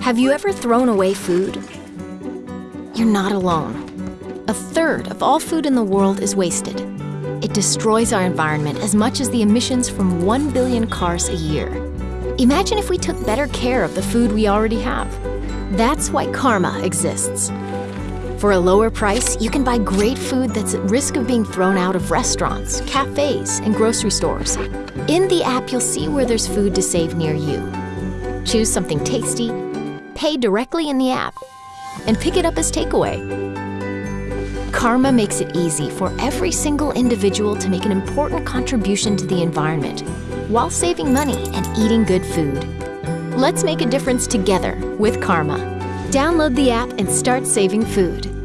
Have you ever thrown away food? You're not alone. A third of all food in the world is wasted. It destroys our environment as much as the emissions from 1 billion cars a year. Imagine if we took better care of the food we already have. That's why Karma exists. For a lower price, you can buy great food that's at risk of being thrown out of restaurants, cafes, and grocery stores. In the app, you'll see where there's food to save near you. Choose something tasty, pay directly in the app, and pick it up as takeaway. Karma makes it easy for every single individual to make an important contribution to the environment while saving money and eating good food. Let's make a difference together with Karma. Download the app and start saving food.